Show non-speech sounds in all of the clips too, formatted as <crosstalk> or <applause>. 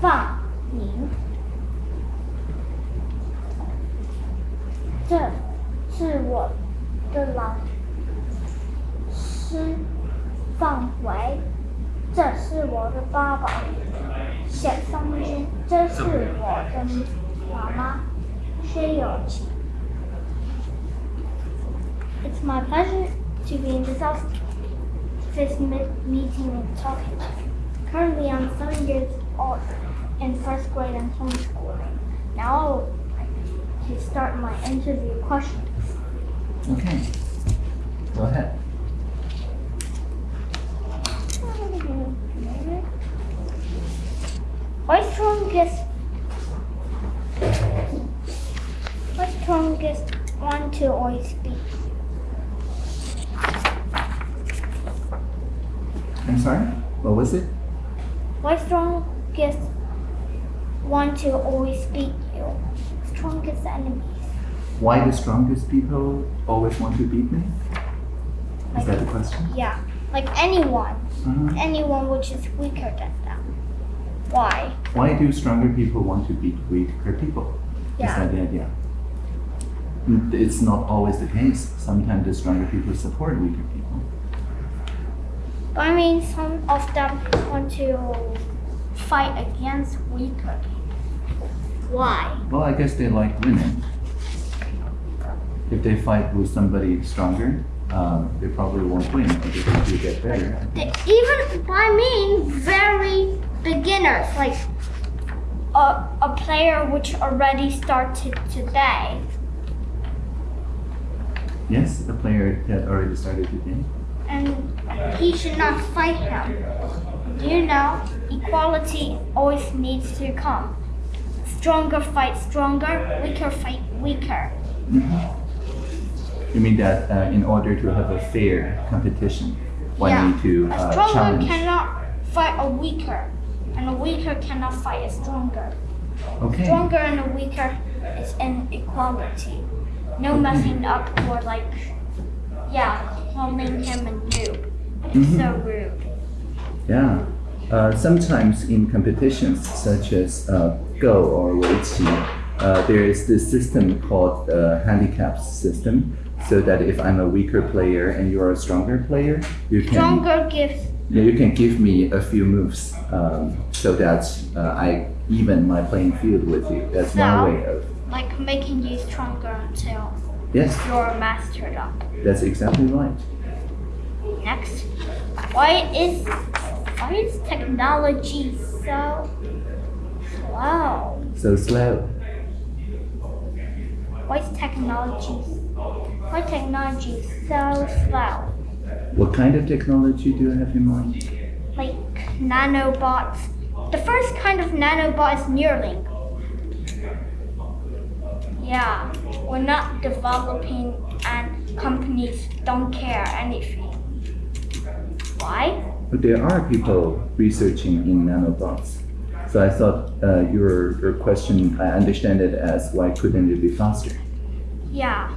放你。这是我的老师范围，这是我的爸爸写上去，这是我的妈妈薛有琪。It's my pleasure to be in this office, this mi- meeting and talking. Currently, I'm seven years old in first grade and homeschooling. Now, to start my interview questions. Okay. Go ahead. What strongest? What strongest one to always speak? I'm sorry? What was it? What strongest one to always beat you? Strongest enemies. Why the strongest people always want to beat me? Is that the question? Yeah, like anyone, Mhm. anyone which is weaker than them. Why? Why do stronger people want to beat weaker people? Is Yeah. that the idea? It's not always the case. Sometimes the stronger people support weaker people. But I mean, some of them want to fight against weaker people. Why? Well, I guess they like winning. If they fight with somebody stronger, um, they probably won't win, if they get better. They, even I mean, very beginners, like a, a player which already started today. Yes, a player that already started today. and he should not fight him. You know, equality always needs to come. Stronger fight stronger, weaker fight weaker. You mean that uh, in order to have a fair competition, one yeah, need to a uh, stronger challenge? cannot fight a weaker, and a weaker cannot fight a stronger. Okay. Stronger and a weaker is inequality. No messing up or like, yeah, calling him a noob. It's Mhm. so rude. Yeah. Uh, sometimes in competitions such as uh, Go or Weiqi, uh, there is this system called the handicap system. So that if I'm a weaker player and you're a stronger player, you can Stronger gives you can give me a few moves um, so that uh, I even my playing field with you. That's So? one way of like making you stronger until yes, you're mastered up. that's exactly right. Next, why is why is technology so slow? So slow. Why is technology why technology so slow? What kind of technology do you have in mind? Like nanobots. The first kind of nanobot is Neuralink. Yeah, we're not developing and companies don't care anything. Why? But there are people researching in nanobots. So I thought uh, your your question, I understand it as why couldn't it be faster? Yeah.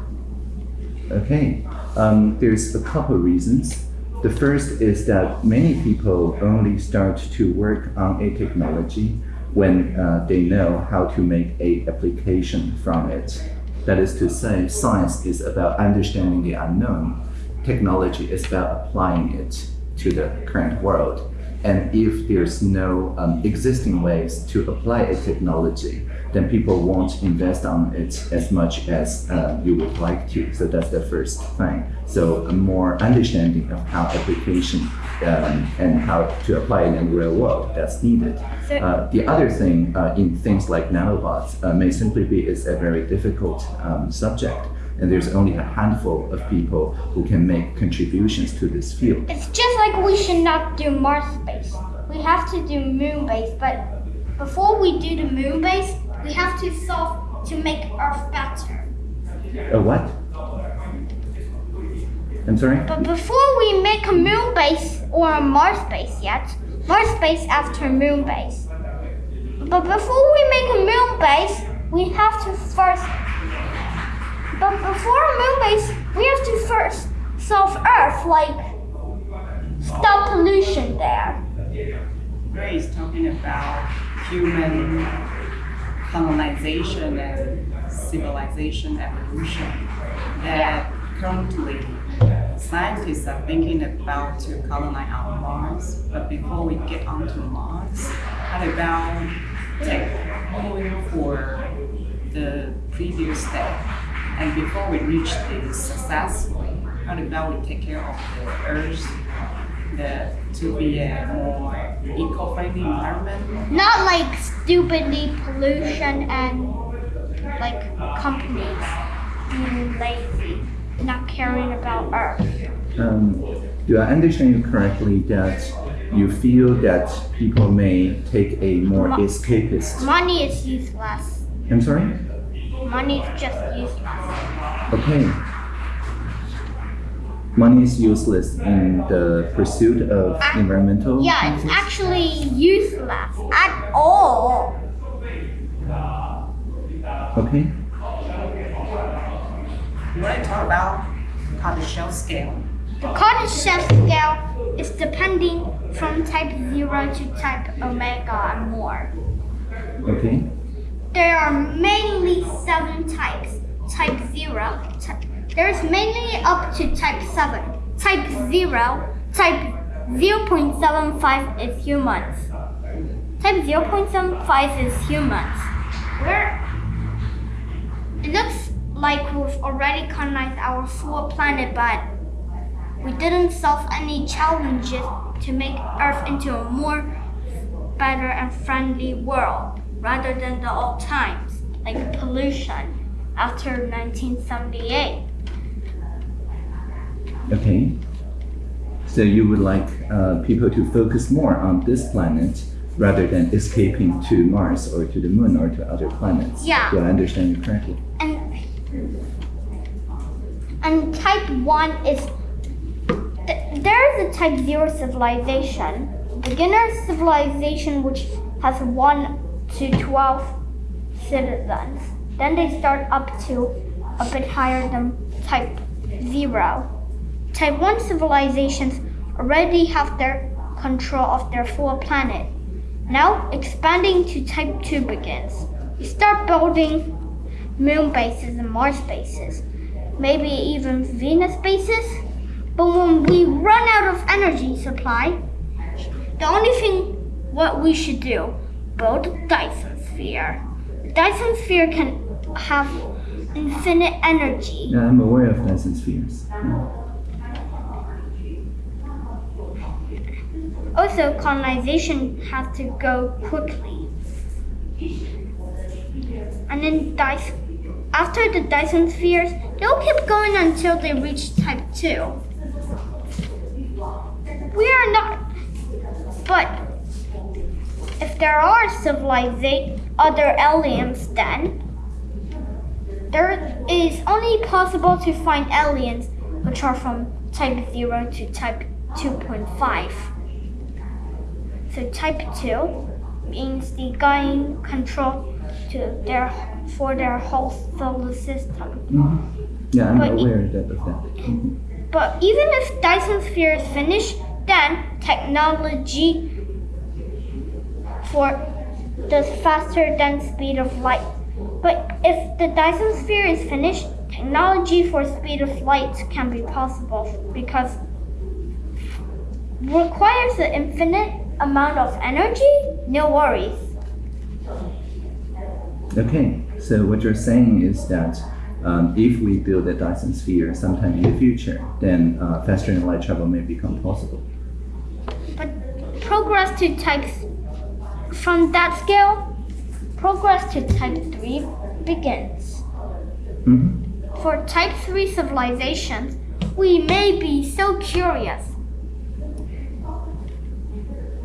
Okay, um, there's a couple reasons. The first is that many people only start to work on a technology when uh, they know how to make a application from it. That is to say, science is about understanding the unknown. Technology is about applying it to the current world. And if there's no um, existing ways to apply a technology, then people won't invest on it as much as uh, you would like to. So that's the first thing. So a more understanding of how application um, and how to apply it in the real world that's needed. Uh, the other thing uh, in things like nanobots uh, may simply be it's a very difficult um, subject. And there's only a handful of people who can make contributions to this field. It's just like we should not do Mars base. We have to do moon base, but before we do the moon base, we have to solve to make Earth better. A what? I'm sorry? But before we make a moon base or a Mars base yet, Mars base after moon base. But before we make a moon base, we have to first. But before a moon base, we have to first solve Earth, like stop pollution there. Ray is talking about human colonization and civilization evolution that currently scientists are thinking about to colonize our Mars. But before we get onto Mars, how about take for the previous step? And before we reach this successfully, how about we take care of the Earth the, to be a more eco-friendly environment? Not like stupidly pollution and like companies being lazy, not caring about Earth. Um, do I understand you correctly that you feel that people may take a more Mo- escapist? Money is useless. I'm sorry? Money is just useless. Okay. Money is useless in the pursuit of Ac- environmental. Yeah, it's actually useless at all. Okay. You want to talk about Kardashev scale? The Kardashev scale is depending from type 0 to type omega and more. Okay. There are mainly seven types. Type 0, ty- there's mainly up to type 7. Type 0, type 0.75 is humans. Type 0.75 is humans. Where it looks like we've already colonized our full planet, but we didn't solve any challenges to make Earth into a more better and friendly world rather than the old times, like pollution after 1978. Okay. So you would like uh, people to focus more on this planet rather than escaping to Mars or to the Moon or to other planets. Yeah. Do I understand you correctly? And and type 1 is th- there is a type 0 civilization, beginner civilization which has 1 to 12 citizens. Then they start up to a bit higher than type 0. Type 1 civilizations already have their control of their full planet. Now expanding to type 2 begins. You start building moon bases and Mars bases, maybe even Venus bases. But when we run out of energy supply, the only thing what we should do, build a Dyson sphere. The Dyson sphere can have infinite energy. Yeah, I'm aware of Dyson spheres. Yeah. Also, colonization has to go quickly. And then Dyson, after the Dyson spheres, they'll keep going until they reach type 2. We are not, but if there are civilization, other aliens, then there is only possible to find aliens which are from type 0 to type 2.5. So type 2 means they gain control to their for their whole solar system. Mhm. Yeah, I'm But aware that, of that. Mhm. But even if Dyson sphere is finished, then technology for the faster than speed of light. But if the Dyson sphere is finished, technology for speed of light can be possible because requires an infinite amount of energy. No worries. Okay, so what you're saying is that um, if we build a Dyson sphere sometime in the future, then uh, faster than light travel may become possible. But progress to type from that scale, progress to type 3 begins. hmm For type 3 civilizations, we may be so curious.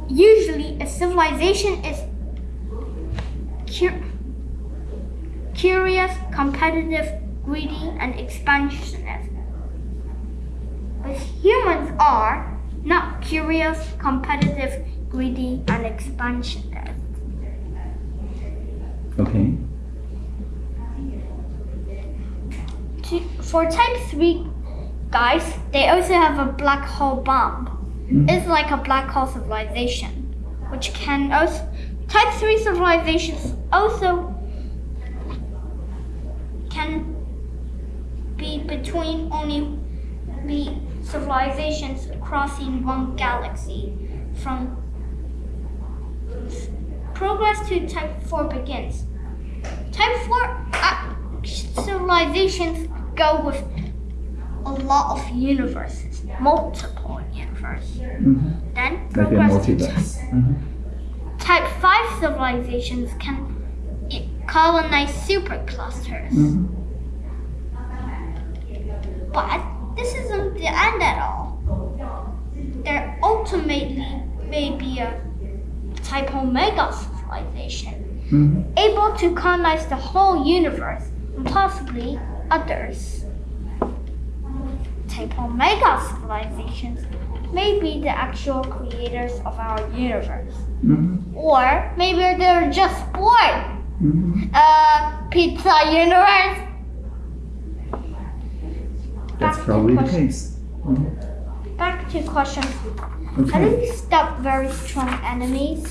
Usually, a civilization is cu- curious, competitive, greedy, and expansionist. But humans are not curious, competitive, greedy, and expansionist. Okay. For type 3 guys, they also have a black hole bomb. Mhm. It's like a black hole civilization, which can also Type 3 civilizations also can be between only be civilizations crossing one galaxy. From progress to type 4 begins. Type 4 uh, civilizations go with a lot of universes, multiple universes. Mhm. Then progress to multiverse. Mhm. Type 5 civilizations can colonize superclusters. Mhm. But this isn't the end at all. There ultimately may be a type Omega civilization, Mhm. able to colonize the whole universe and possibly others. Type Omega civilizations may be the actual creators of our universe. Mhm. Or maybe they're just born. Mhm. Uh, pizza universe. That's Back probably the case. Mhm. Back to question. How do we stop very strong enemies?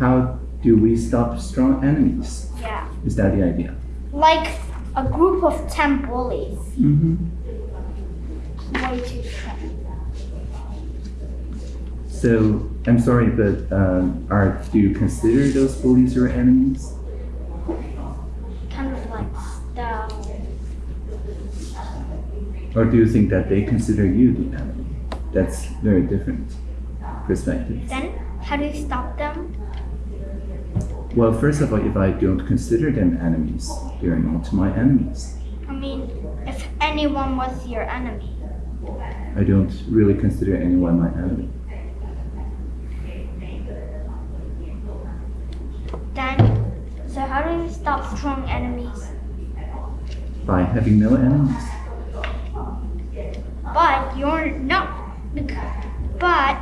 How do we stop strong enemies? Yeah. Is that the idea? Like a group of 10 bullies. Mm-hmm. Way too strong. So I'm sorry, but um, are do you consider those bullies your enemies? Kind of like the. Or do you think that they consider you the enemy? That's very different perspective. Then, how do you stop them? Well, first of all, if I don't consider them enemies, they are not my enemies. I mean, if anyone was your enemy. I don't really consider anyone my enemy. Then, so how do you stop strong enemies? By having no enemies. But you're not. But.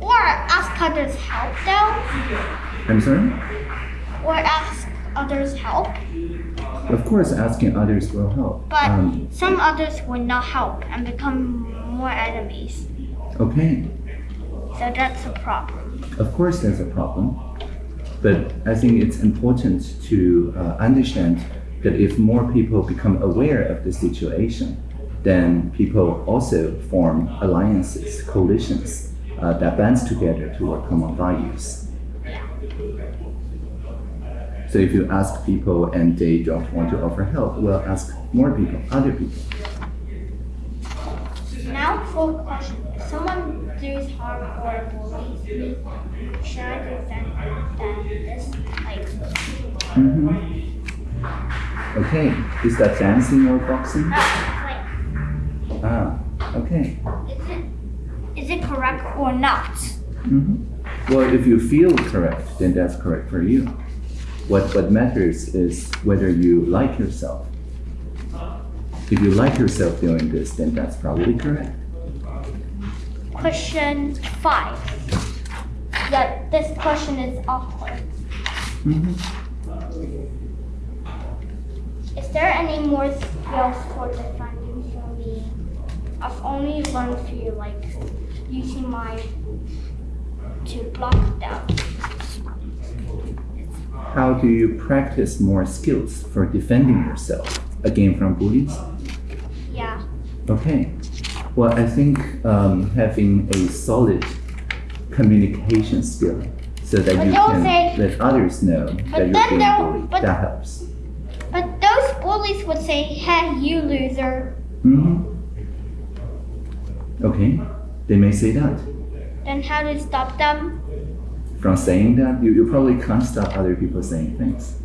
Or ask others help though. I'm sorry? Or ask others help. Of course, asking others will help. But Um, some others will not help and become more enemies. okay, So that's a problem. of course, there's a problem. But I think it's important to uh, understand that if more people become aware of the situation, then people also form alliances, coalitions uh, that bands together toward common values. So if you ask people and they don't want to offer help, well, ask more people, other people. Now for question. If someone does harm or bullies me, should I defend them this like hmm Okay, is that dancing or boxing? like Ah, okay. is it is it correct or not? hmm Well, if you feel correct, then that's correct for you. What what matters is whether you like yourself. If you like yourself doing this, then that's probably correct. Question five. Yeah, this question is awkward. hmm Is there any more skills for me? I've only learned few like using my to block them. How do you practice more skills for defending yourself again from bullies? Yeah. Okay. Well, I think um, having a solid communication skill so that But you can say- let others know that you're being bullied, but- that helps. But those bullies would say, hey, you loser. hmm Okay, they may say that. Then how do you stop them? From saying that, you, you probably can't stop other people saying things.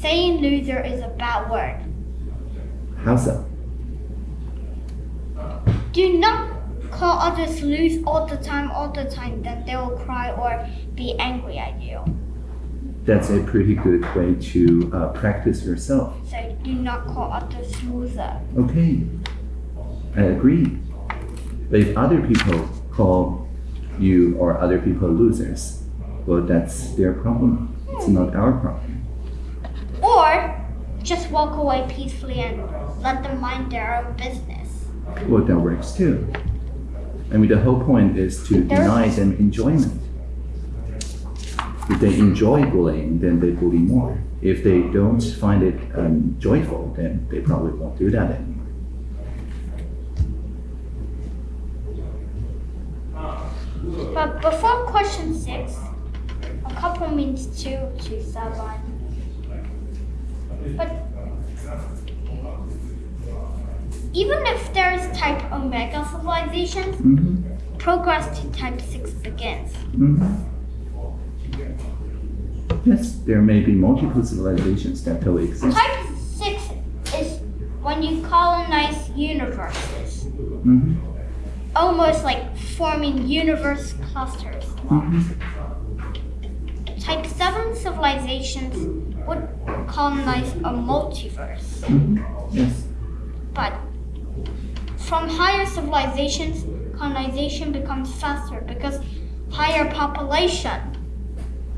Saying loser is a bad word. How so? Do not call others loose all the time, all the time. Then they will cry or be angry at you. That's a pretty good way to uh, practice yourself. So do not call others loser. Okay, I agree. But if other people call you or other people losers, well, that's their problem. It's not our problem. Or just walk away peacefully and let them mind their own business. Well, that works too. I mean, the whole point is to There's- deny them enjoyment. If they enjoy bullying, then they bully more. If they don't find it um, joyful, then they probably won't do that anymore. But before question six, a couple means two to seven. But even if there's type omega civilizations, Mm-hmm. progress to type six begins. Mm-hmm. Yes, there may be multiple civilizations that coexist. Type six is when you colonize universes, Mm-hmm. almost like forming universe clusters. Mm-hmm. Type 7 civilizations would colonize a multiverse. Mm-hmm. Yes. But from higher civilizations, colonization becomes faster because higher population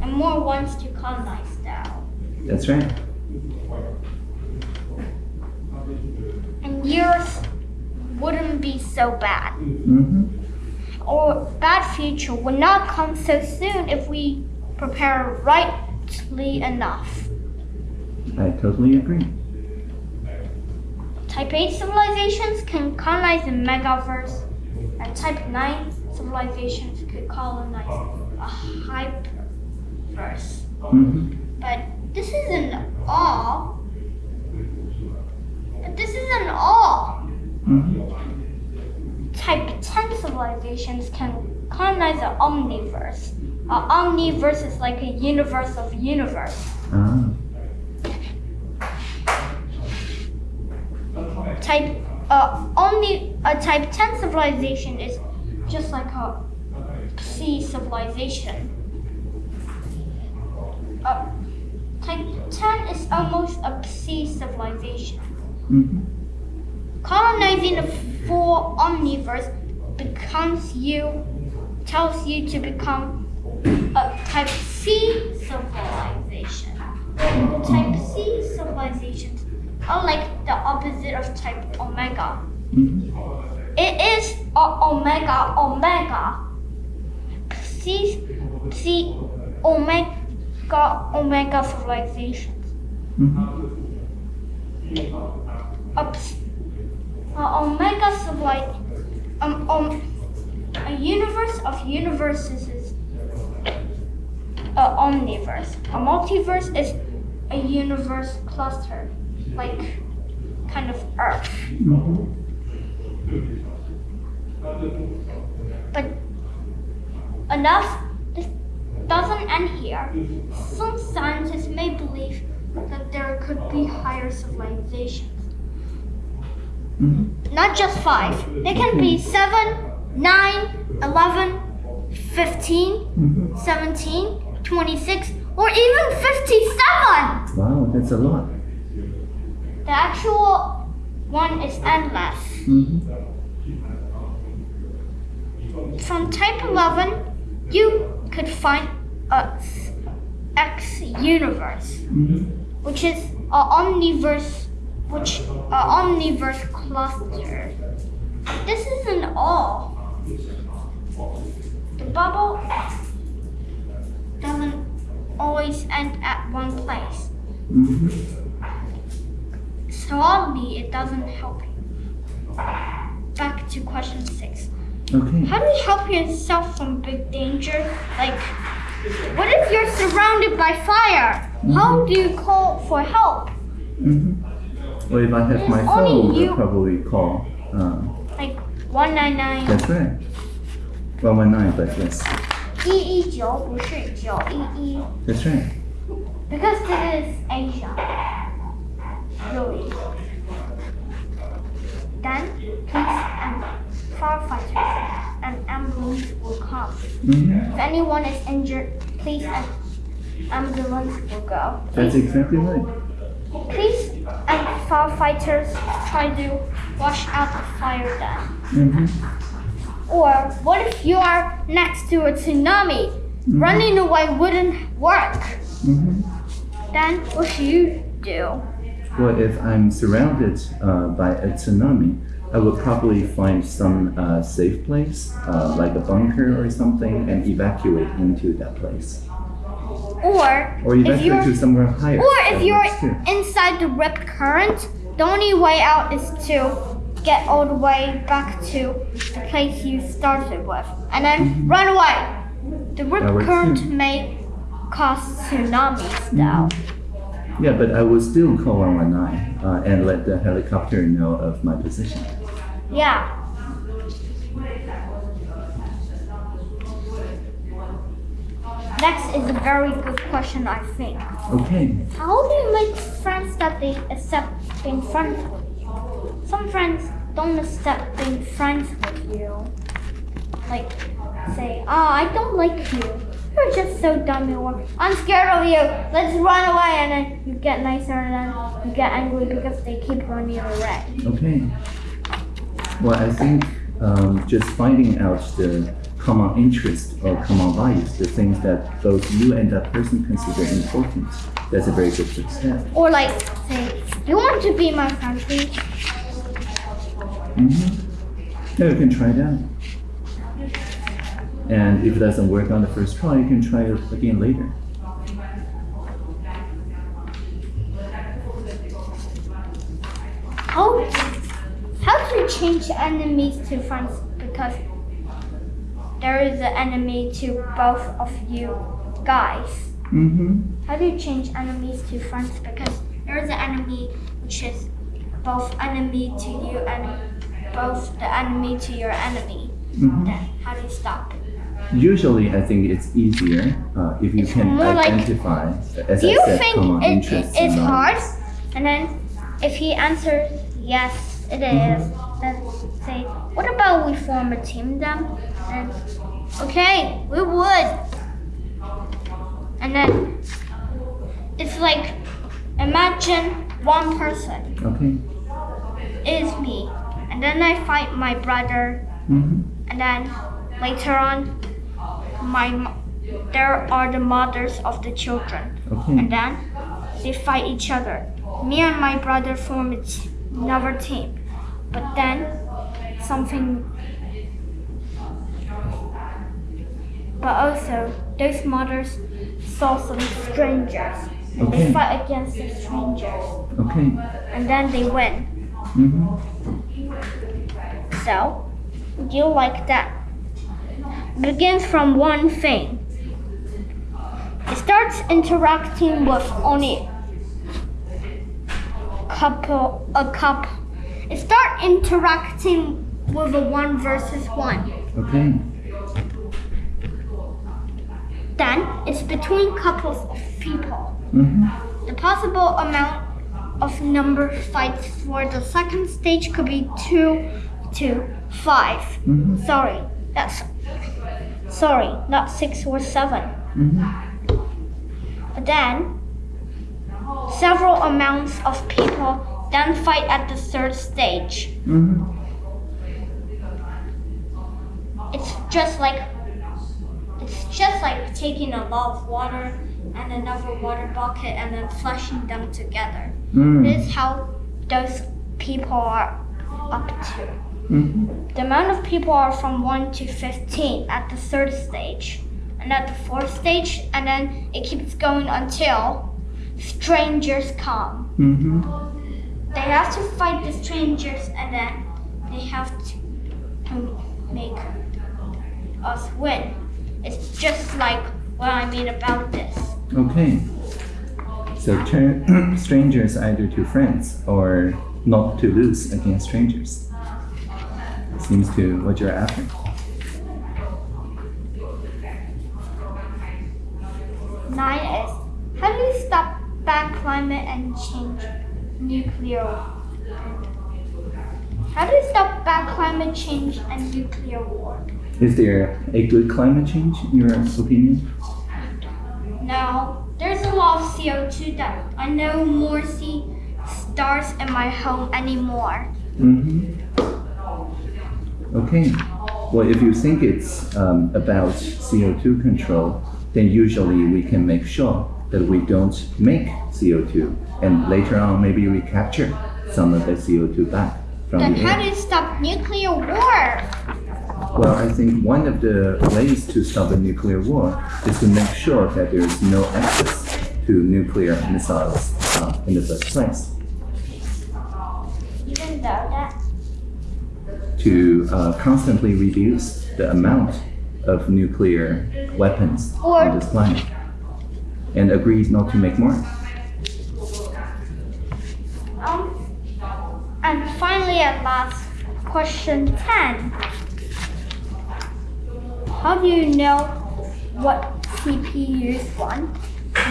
and more wants to colonize now. That's right. And years wouldn't be so bad. Mm-hmm. Or bad future would not come so soon if we prepare rightly enough. I totally agree. Type 8 civilizations can colonize the megaverse, and Type 9 civilizations could colonize a hyperverse. Isn't all. But this isn't all. 10 civilizations can colonize the omniverse. An omniverse is like a universe of universe. Ah. Type uh, only a type 10 civilization is just like a sea civilization. Uh, type 10 is almost a sea civilization. Mm-hmm. Colonizing the full omniverse becomes you tells you to become a type C civilization. Type C civilizations are like the opposite of type omega. It is omega omega. C C omega omega civilizations. Mm-hmm. A omega civilization. Um, um, a universe of universes is a omniverse. A multiverse is a universe cluster, like kind of Earth. Mm-hmm. But enough. This doesn't end here. Some scientists may believe that there could be higher civilizations. Mm-hmm. Not just five. They can be seven, nine, eleven, fifteen, Mm-hmm. seventeen, twenty-six, or even 57! Wow, that's a lot. The actual one is endless. Mm-hmm. From type 11, you could find a X universe, Mm-hmm. which is a omniverse, which a omniverse cluster. This isn't all. The bubble doesn't always end at one place. Mm-hmm. So oddly, it doesn't help you. Back to question six. Okay. How do you help yourself from big danger? Like, what if you're surrounded by fire? How do you call for help? Mm-hmm. Well, if I have my phone, you... I'll probably call. Um, like 199. That's right. 119, but yes. 119不是 911. That's right. Because this is Asia. Really. Then, please, um, and firefighters and ambulance will come. Mm -hmm. If anyone is injured, please, an ambulance will go. Please. That's exactly right. Police and firefighters try to wash out the fire then. Mm-hmm. Or what if you are next to a tsunami? Running away wouldn't work. Mm-hmm. Then what should you do? Well, if I'm surrounded uh, by a tsunami, I would probably find some uh, safe place, uh, like a bunker or something, and evacuate into that place. Or, Or if you're to somewhere higher. or if you're inside the rip current, the only way out is to get all the way back to the place you started with, and then run away. The rip That current may cause tsunamis, though. Yeah, but I will still call 119 uh, and let the helicopter know of my position. Yeah. Next is a very good question, I think. Okay. How do you make friends that they accept being friends with you? Some friends don't accept being friends with you. Like, say, oh, I don't like you. You're just so dumb. Or I'm scared of you. Let's run away. And then you get nicer and then you get angry because they keep running away. Okay. Well, I think um, just finding out the common interest or common values, the things that both you and that person consider important, that's a very good step. Or like, say, you want to be my friend, please? Mm-hmm. Yeah, you can try that. And if it doesn't work on the first try, you can try it again later. How how to change enemies to friends because there is an enemy to both of you guys. Mm-hmm. How do you change enemies to friends because there is an enemy which is both enemy to you and both the enemy to your enemy. Mm-hmm. Then how do you stop? Usually, I think it's easier uh, if you It's can more like- identify, as Do I you said, think common it, interests. it's hard? And then if he answers yes, it is, then say, what about we form a team then? And okay, we would. And then it's like imagine one person Okay. is me, and then I fight my brother, Mm-hmm. and then later on, my there are the mothers of the children. Okay. and then they fight each other. Me and my brother form another team, but then something. But also, those mothers saw some strangers. and They Okay. fight against the strangers, Okay. and then they win. Mm-hmm. So, do you like that? Begins from one thing. It starts interacting with only couple a couple. It start interacting with a one versus one. Okay. Then it's between couples of people. Mm-hmm. The possible amount of number fights for the second stage could be two to 5 Mhm. Sorry, that's sorry, not six or seven. Mm-hmm. But then several amounts of people then fight at the third stage. Mm-hmm. It's just like it's just like taking a lot of water and another water bucket and then flushing them together. Mm. This is how those people are up to. Mm-hmm. The amount of people are from 1 to 15 at the third stage, and at the fourth stage, and then it keeps going until strangers come. Mm-hmm. They have to fight the strangers, and then they have to, to make us win. It's just like what I mean about this. Okay. So turn <clears throat> strangers either to friends or not to lose against strangers. Seems to what you're after. Nine is how do you stop bad climate and change nuclear? How do you stop bad climate change and nuclear war? Is there a good climate change in your opinion? No, there's a lot of CO2 that I no more see stars in my home anymore. Mm-hmm. Okay. Well, if you think it's um, about CO2 control, then usually we can make sure that we don't make CO2, and later on maybe we capture some of the CO2 back from Then the how air. do you stop nuclear war? Well, I think one of the ways to stop a nuclear war is to make sure that there is no access to nuclear missiles uh, in the first place. Even though that To uh, constantly reduce the amount of nuclear weapons Or- on this planet, and agree not to make more. Um, and finally, at last, question 10. How do you know what CPUs want?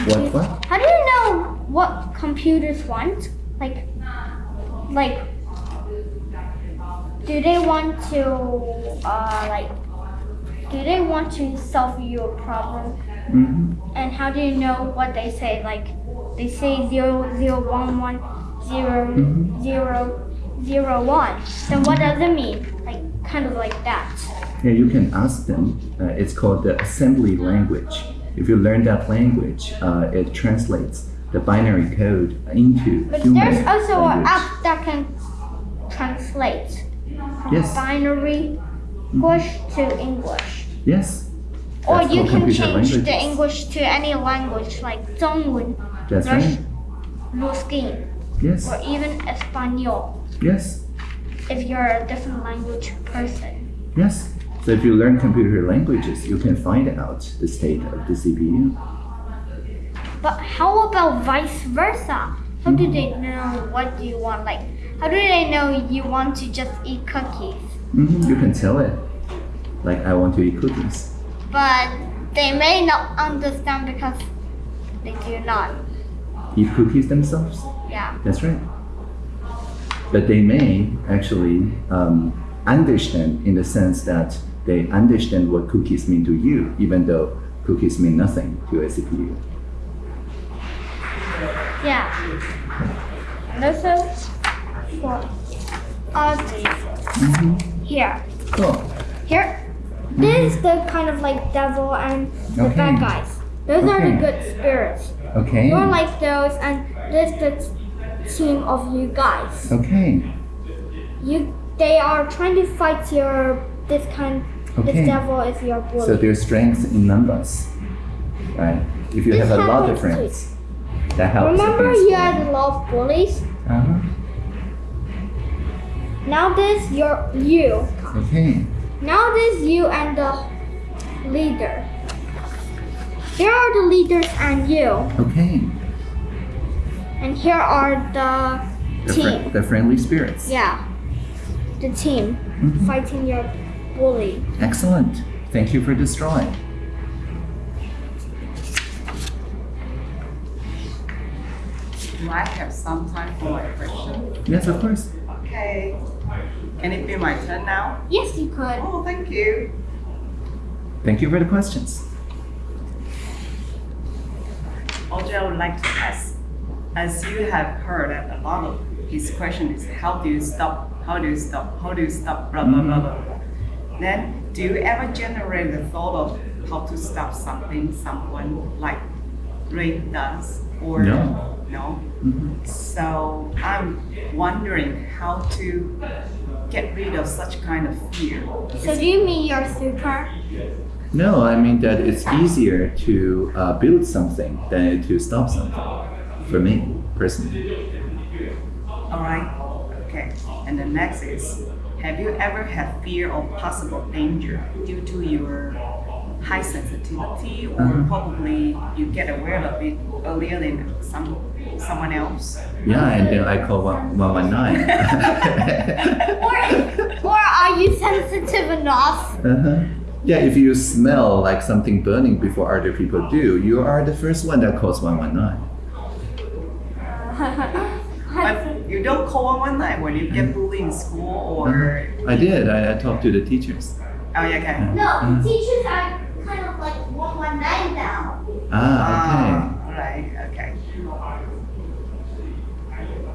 What? What? How do you know what computers want? Like, like, do they want to, uh, like, do they want to solve your problem? hmm And how do you know what they say? Like they say zero zero one one zero Mhm. zero zero one. Then what does it mean? Like kind of like that. Yeah, you can ask them. Uh, it's called the assembly language. If you learn that language, uh, it translates the binary code into But human there's also an app that can translate from Yes. binary English to English. Yes. Or you can change the. English to any language like 中文, That's Rush- right. Yes. or even Espanol Yes. if you're a different language person. Yes. So if you learn computer languages, you can find out the state of the CPU. But how about vice versa? How do they know what do you want? Like, how do they know you want to just eat cookies? hmm You can tell it. Like, I want to eat cookies. But they may not understand because they do not. Eat cookies themselves? Yeah. That's right. But they may actually um, understand in the sense that they understand what cookies mean to you, even though cookies mean nothing to a CPU. Yeah. And also for ugly. Mm-hmm. Here. Cool. Here. This is the kind of like devil and the Okay. bad guys. Those are the good spirits. Okay. You're like those and this the team of you guys. Okay. You they are trying to fight your this kind Okay. this devil is your bully. So there's strength in numbers, right? If you This have a lot of friends, that helps. Remember you had a lot of bullies? Uh-huh. Now this you're you. Okay. Now this you and the leader. Here are the leaders and you. Okay. And here are the The, team. the friendly spirits. Yeah. The team Mhm. fighting your bully. Excellent. Thank you for destroying. Do I have some time for my question? Yes, of course. Okay. Can it be my turn now? Yes, you could. Oh, thank you. Thank you for the questions. Audrey, I would like to ask, as you have heard that a lot of his question is how do you stop, how do you stop, how do you stop, blah, blah, blah, mm-hmm. blah, blah. Then, do you ever generate the thought of how to stop something someone like Ray does? Or No. No? Mhm. So I'm wondering how to get rid of such kind of fear. So do you mean you're super? No, I mean that it's easier to uh, build something than to stop something. For me, personally. All right. Okay. And the next is, have you ever had fear of possible danger due to your high sensitivity, or Uh-huh. probably you get aware of it earlier than some someone else? Yeah, and then I call one one nine. <laughs> Or, or are you sensitive enough? Uh-huh. Yeah, if you smell like something burning before other people do, you are the first one that calls 119. <laughs> But you don't call 119 when you get bullied in school, or I did, I, I talked to the teachers. oh yeah, okay. no, teachers are kind of like 119 now. Ah, Ah, right, okay.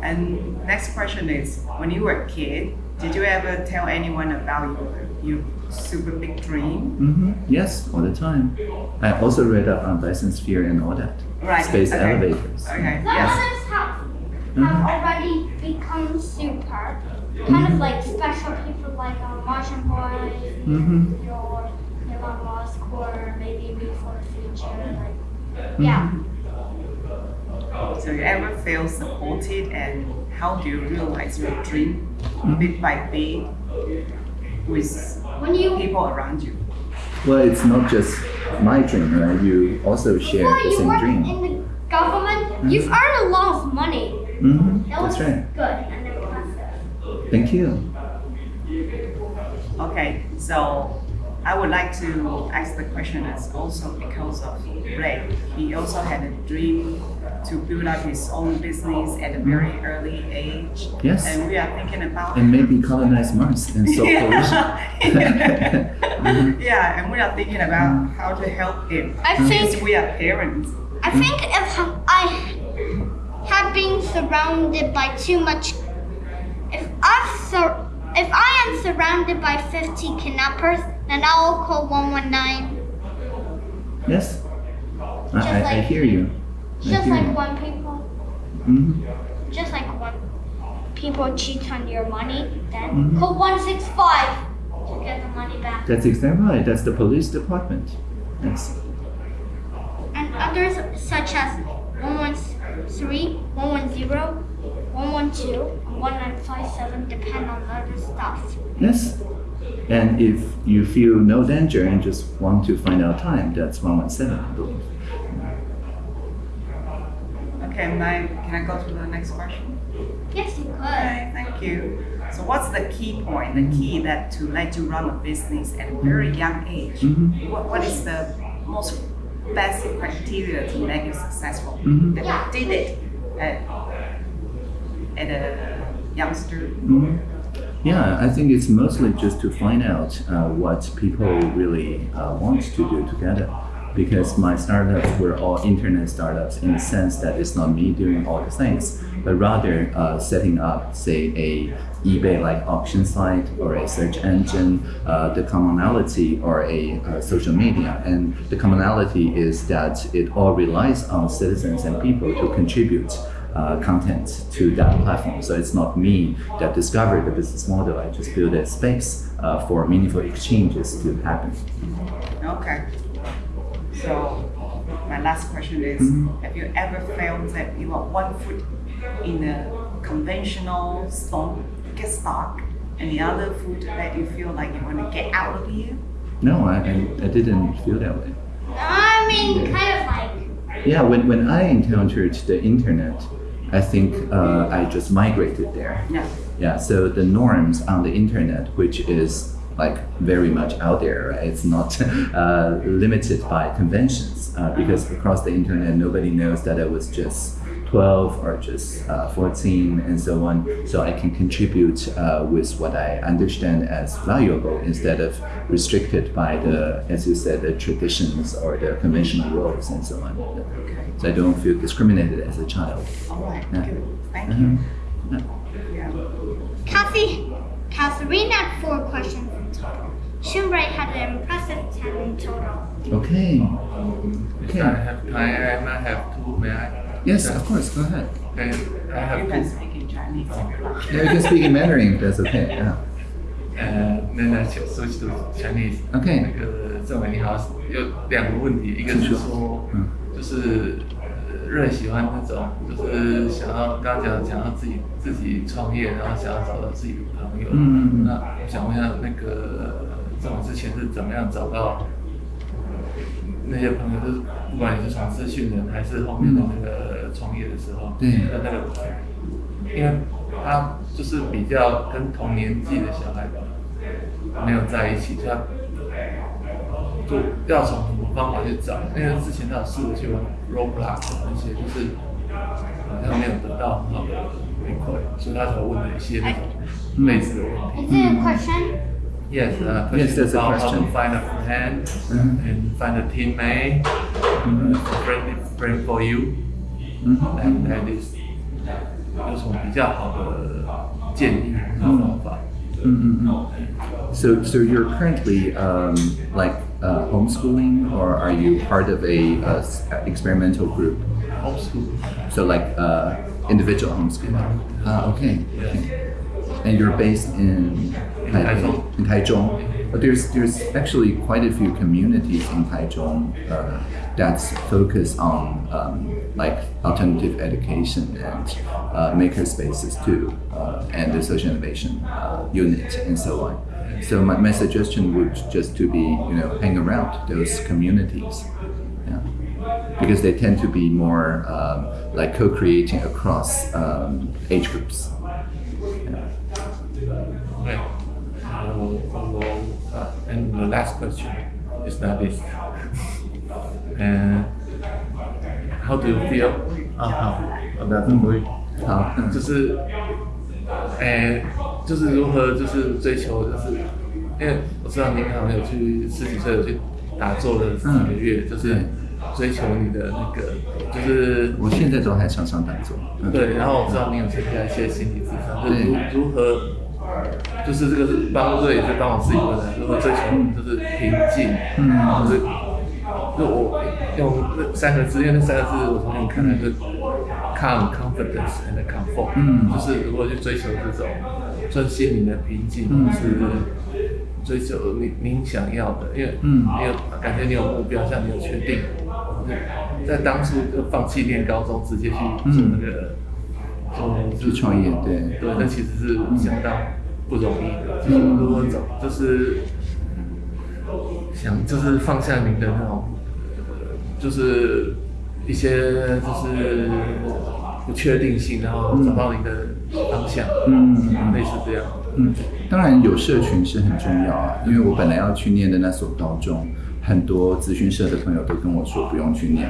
And next question is, when you were a kid, did you ever tell anyone about your, your super big dream? okay. hmm Yes, all the time. I also read up on Dyson sphere and all that. Right. Space okay. elevators. Okay, That yes. Others have have already become super. Kind of like special people like uh, Martian Boys, Mm-hmm. or Elon Musk, or maybe me for the future. Like, yeah. So you ever feel supported and how do you realize your dream bit by bit with When you people around you? Well, it's not just my dream, right? You also share before the you same work dream. in the government, you've earned a lot of money. Mm-hmm. That was That's right. good and impressive. Thank you. Okay, so I would like to ask the question as also because of Ray. He also had a dream to build up his own business at a very early age. Yes. And we are thinking about And maybe colonize Mars and solve pollution. yeah. <laughs> yeah, and we are thinking about how to help him. I think we are parents. I think if I had been surrounded by too much, if I sur- if I am surrounded by 50 kidnappers, then I'll call 119. yes. I, I, I hear you. I Just hear like you. when people, Mm-hmm. just like one people cheat on your money, then Mhm. call 165 to get the money back. That's exactly right. That's the police department. Yes. And others such as 113, 110, 112, and 1957 depend on other stuff. Yes. And if you feel no danger and just want to find out time, that's 117, I believe. Okay, my, can I go to the next question? Yes, you could. Okay, thank you. So what's the key point, the key that to let you run a business at a very young age? Mhm. What, what is the most best criteria to make it successful? That you did it at, at a youngster? Mhm. Yeah, I think it's mostly just to find out uh, what people really uh, want to do together. Because my startups were all internet startups in the sense that it's not me doing all the things, but rather uh, setting up, say, a eBay-like auction site or a search engine, uh, the commonality or a uh, social media. And the commonality is that it all relies on citizens and people to contribute uh, content to that platform. So it's not me that discovered the business model. I just built a space uh, for meaningful exchanges to happen. Okay. So my last question is, Mhm. have you ever felt that you are one foot in a conventional stock, get stock, and the other foot that you feel like you want to get out of here? No, I, I, I didn't feel that way. I mean, kind of like. Yeah, when, when I encountered the internet, I think uh, I just migrated there. Yeah. Yeah, so the norms on the internet, which is like very much out there, right? It's not <laughs> uh, limited by conventions uh, because across the internet, nobody knows that I was just 12 or just uh, 14 and so on. So I can contribute uh, with what I understand as valuable instead of restricted by the, as you said, the traditions or the conventional roles and so on. Okay. So I don't feel discriminated as a child. All right. Good. Thank Mhm. you. Yeah. Yeah. Kathy, Catherine had four questions in total. Shunbrai had an impressive 10 in total. Okay. If Okay. I have time, I might have two, may I? Yes, of course. Go ahead. And I You have can two. speak in Chinese if you like. Yeah, you can speak in Mandarin if that's okay. Yeah. 呃，那那 switch to Chinese。 OK 那个郑伟你好，有两个问题，一个是请说说，嗯就是呃瑞喜欢那种，就是想要刚刚讲想要自己自己创业，然后想要找到自己的朋友。嗯嗯嗯那我想问一下，那个 郑伟之前是怎么样找到那些朋友？就是不管你是从资讯人，还是后面的那个创业的时候，对的那个，因为他就是比较跟同年纪的小孩没有在一起，他就要从什么方法去找？因为之前他有试着去玩 Roblox 那些，就是好像没有得到很好的回馈，所以他才问了一些那种类似的问题。Is it a question? Yes, uh, Yes, that's a about how question. to find a friend Mhm. and find a teammate, Mhm. uh, friendly friend for you, 嗯 and that is 有什么比较好的建议和方法？嗯嗯 So, so you're currently um, like uh, homeschooling, or are you part of a uh, s- experimental group? Homeschool. So, like uh, individual homeschooling. Ah, okay. okay. And you're based in Taipei, Taichung. in Taichung. But there's there's actually quite a few communities in Taichung uh, that's focused on um, like alternative education and uh, maker spaces too, uh, and the social innovation uh, unit and so on. So my, my suggestion would just to be you know hang around those communities. Yeah because they tend to be more um, like co-creating across um, age groups. Okay. Uh, follow, uh, and the last question is that this. and how do you feel? 啊好，好的，不会。好，嗯就是，诶、就是如何就是追求，就是因为我知道您好像有去十几岁有去打坐了几个月，就是对追求你的那个，就是我现在都还常常打坐。嗯。对，然后我知道你有参加一些心理咨商，就是如如何，就是这个是帮助也是帮我自己问的，如何追求就是平静，嗯。就是就我用那三个字，因为那三个字我从你看来是 calm、confidence and comfort，嗯。就是如何去追求这种专心灵的平静，嗯。是追求你您想要的，因为嗯。你有感觉你有目标，像你有确定，在当初就放弃念高中，直接去做那个。做去创业，对，对，那其实是相当不容易的。就是如果找，就是想，就是放下您的那种，呃就是一些就是不确定性，然后找到你的方向，嗯类似这样。嗯，当然有社群是很重要啊，因为我本来要去念的那所高中，很多咨询社的朋友都跟我说不用去念。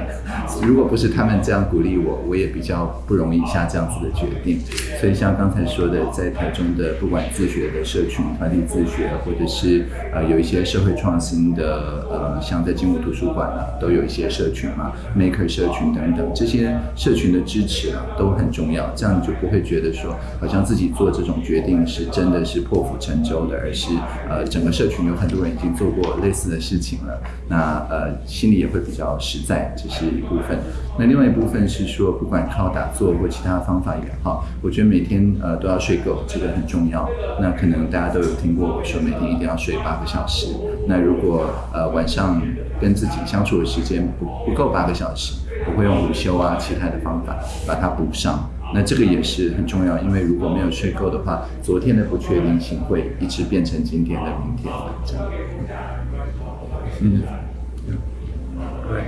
如果不是他们这样鼓励我，我也比较不容易下这样子的决定。所以像刚才说的，在台中的不管自学的社群、团体自学，或者是呃有一些社会创新的呃，像在金武图书馆啊，都有一些社群嘛，Maker 社群等等，这些社群的支持啊都很重要。这样你就不会觉得说好像自己做这种决定是真的是破釜沉舟的，而是呃整个社群有很多人已经做过类似的事情了，那呃心里也会比较实在，这是一部分。那另外一部分是说，不管靠打坐或其他方法也好，我觉得每天呃都要睡够，这个很重要。那可能大家都有听过我说，每天一定要睡八个小时。那如果呃晚上跟自己相处的时间不不够八个小时，我会用午休啊其他的方法把它补上。那这个也是很重要，因为如果没有睡够的话，昨天的不确定性会一直变成今天的明天的这样。嗯，对.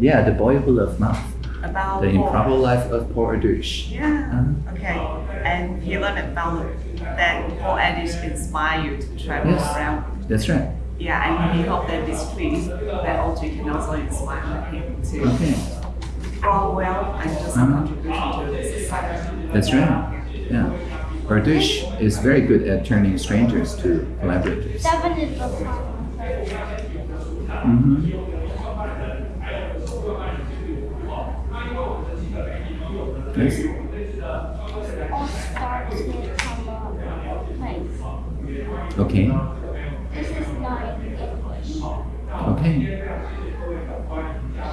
Yeah, the boy who loved math. About The Paul. improbable life of Paul Erdős. Yeah. Okay. And you learned about that Paul Erdős inspired you to travel Yes. around. That's right. Yeah, and he hoped that this trip that Audrey can also inspire him to Okay. grow well and just some Mhm. contribution to the society. That's right. Yeah. Erdős is very good at turning strangers to collaborators. Seven is Mm-hmm. All starts from a place. Okay. This is not English. Okay.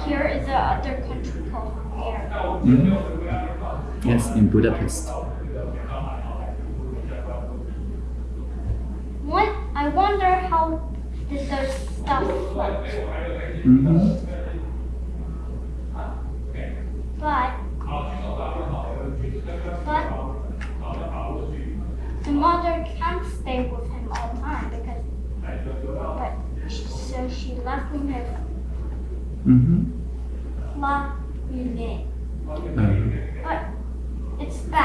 Here is the other country called Hungary. Mm-hmm. Yes, in Budapest. What? I wonder how did the stuff float. Mm-hmm. But but the mother can't stay with him all the time because but she, so she left him with Mm-hmm. La. Uh, But it's bad.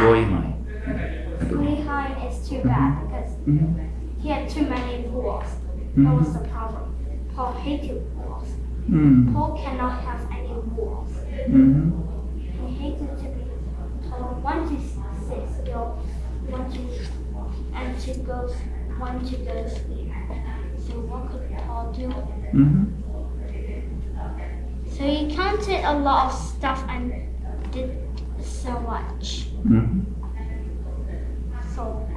Believe. Behind is too bad because Mm-hmm. he had too many rules. That was the problem. Paul hated rules. Mm-hmm. Paul cannot have any rules. Mm-hmm. He hated to be told one to go, one to and to go, one to go to sleep. So what could Paul do? Mm-hmm. So he counted a lot of stuff and did so much. Mm-hmm. So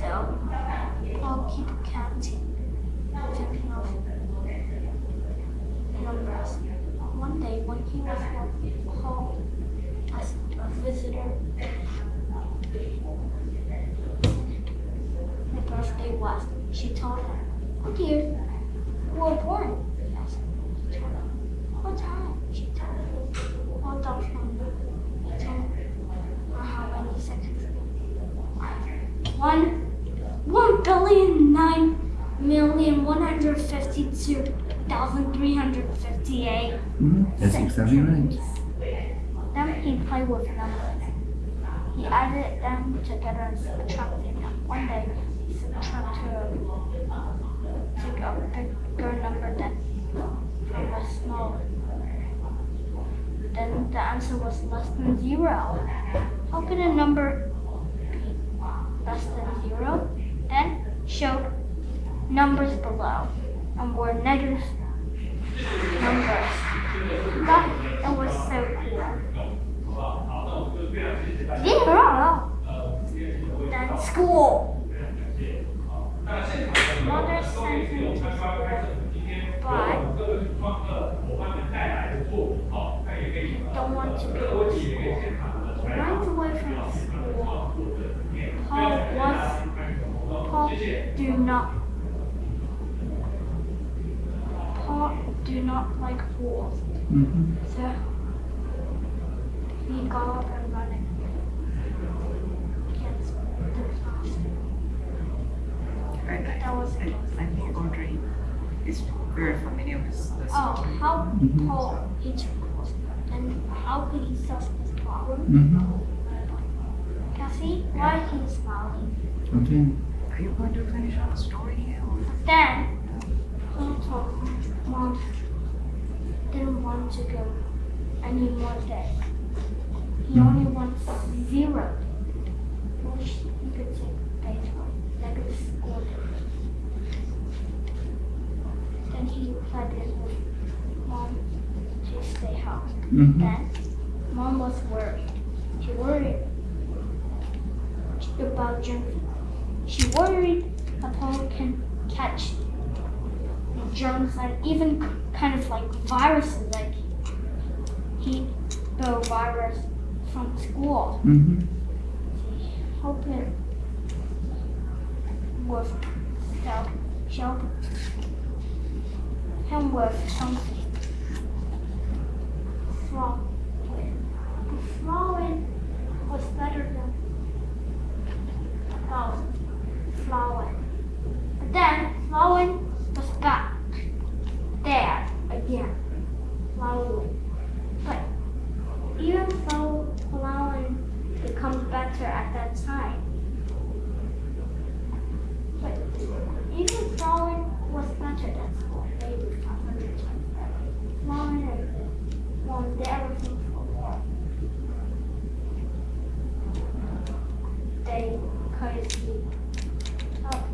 so Paul She told him, Oh dear, you were born. Yes. She told him, What time? She told him, One thousand. He told her how many seconds. One, one billion nine million one hundred fifty-two thousand three hundred fifty-eight. hmm Right. Then he played with numbers. He added them together and subtracted them. One day, he subtracted a, took a bigger number than from a smaller. Then the answer was less than zero. How could a number be less than zero? Then showed numbers below and were negative numbers. That, that was so cool. Zero. Then school. Mother sent him to school, but don't want to go to school. Went away from school. Paul was Paul do not Paul do not like fools. Hmm So he got up and running against the class. Right. That was I, I think Audrey is very familiar with the Oh, story. how. Paul eats fools and how could he solve this problem? hmm Cassie, why he smiling? Okay. Are you going to finish our story here? Or? Then he told mom didn't want to go more days. He only wants zero. Wish he could take baseball, negative school days. Then he pleaded with mom to stay home. hmm Then mom was worried. She worried about germs. She worried Paul can catch germs and even kind of like viruses, like he the virus from school. hmm helped him with help, she him with something. Flowing. Flowing was better than oh, flowing. But then flowing was back there again. Flowing. Even though flowing becomes better at that time. But even flowing was better than school, maybe 500 times better. Flowing and wanted everything for more. They could see up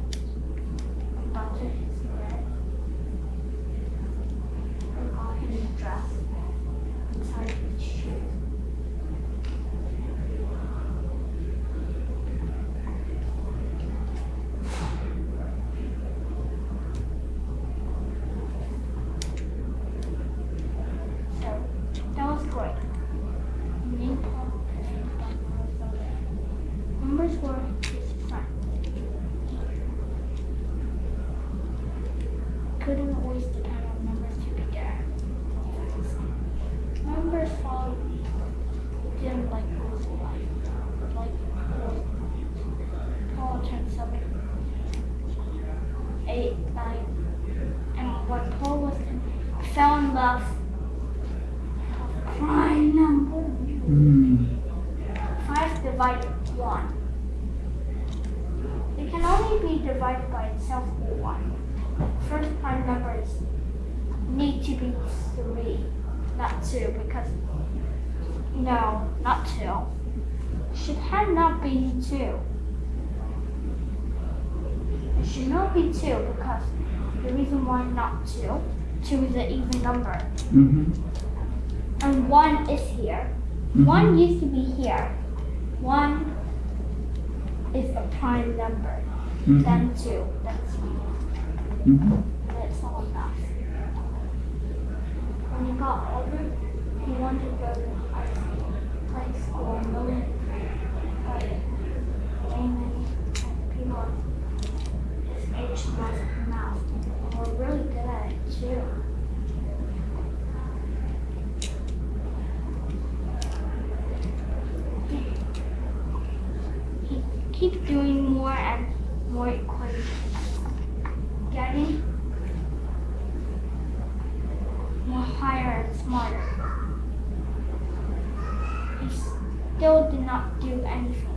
about his bed and got him dressed inside his shoes. So that was great. Main part Numbers were his friend. Couldn't always depend on numbers to be there. Numbers followed didn't like rules of life, but like rules. Paul turned seven, eight, nine, and when Paul was in, fell in love prime number. Mm. Five divided one. It can only be divided by itself or one. First prime numbers need to be three, not two, because no, not two. Should have not be two. It should not be two because the reason why not two, two is an even number. hmm And one is here. Mhm. One used to be here. One is a prime number. Mhm. Then two. That's three. hmm That's all enough. When he got older, he wanted to go to high school, play school, million, but many people his age we're really good at it too. Keep doing more and more equations. Getting more higher and smarter. He still did not do anything.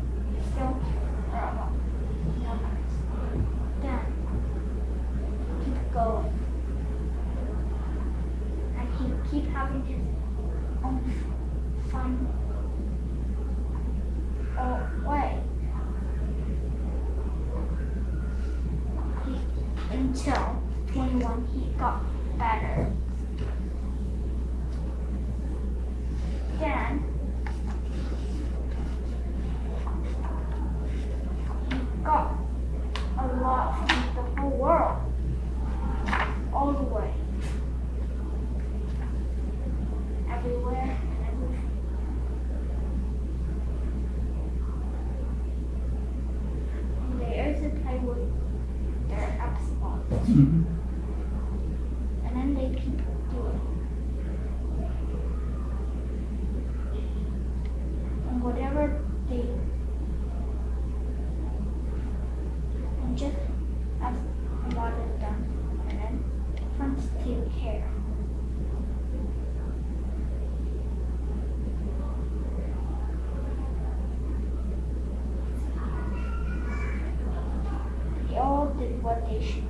what nation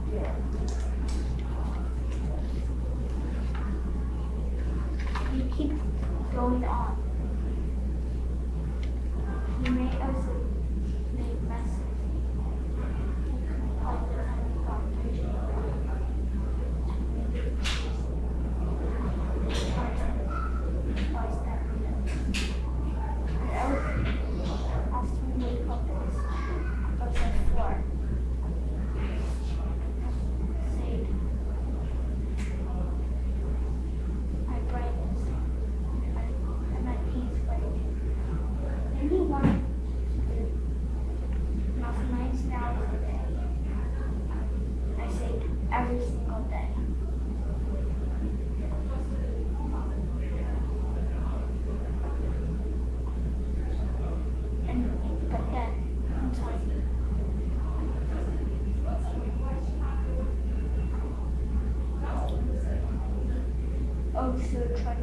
go to the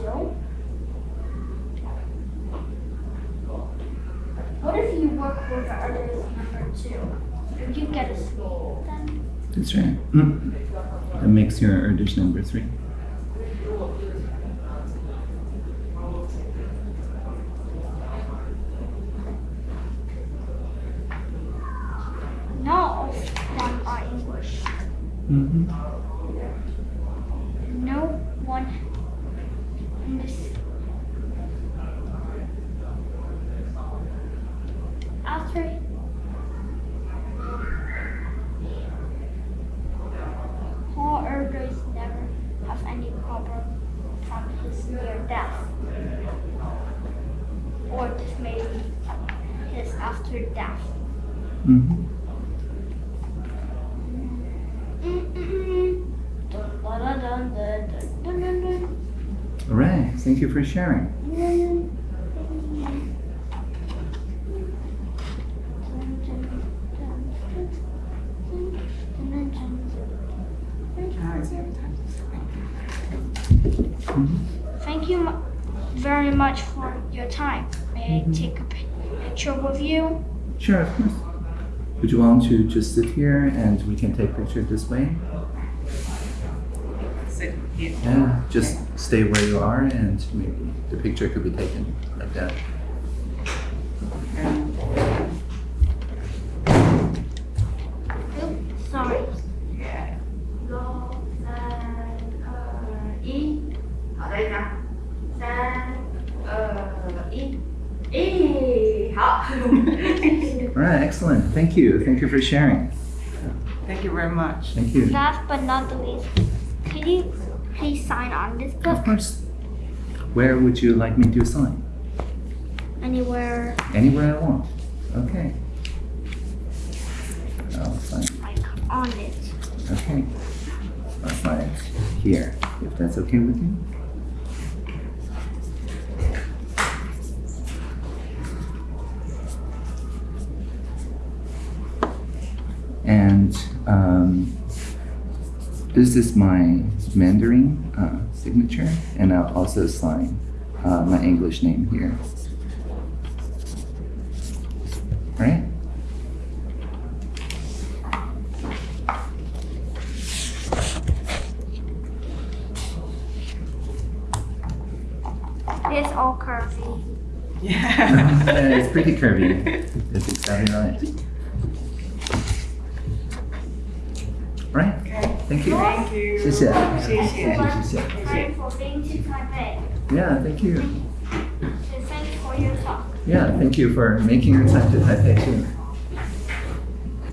right? What if you work with others, number two? Would you get a school then? That's right. Mm. That makes your Erdős number three. Sharing. Now it's every time. Thank you. Thank you mu- very much for your time. May I mm-hmm. take a picture with you? Sure, of course. Would you want to just sit here and we can take picture this way? Sit here. Yeah, just stay where you are and maybe the picture could be taken like that. And Oops, sorry. 六三二一，好，再一张，三二一，咦，好。 All right, <laughs> excellent. Thank you. Thank you for sharing. thank you very much. Thank you. Last but not the least, could you please sign on this book? Of course. Where would you like me to sign? anywhere Anywhere I want. Okay. I'll sign. like on it? Okay. I'll sign it here, if that's okay with you. And um, this is my Mandarin uh, signature, and I'll also sign uh, my English name here. Right? It's all curvy. <laughs> Yeah. yeah, <laughs> it's pretty curvy. That's exactly right. Right? Okay. Thank you. Thank you. 谢谢。谢谢。谢谢，谢谢。 Time for being to Taipei. Yeah, thank you. And thanks for your talk. Yeah, thank you for making your time to Taipei too.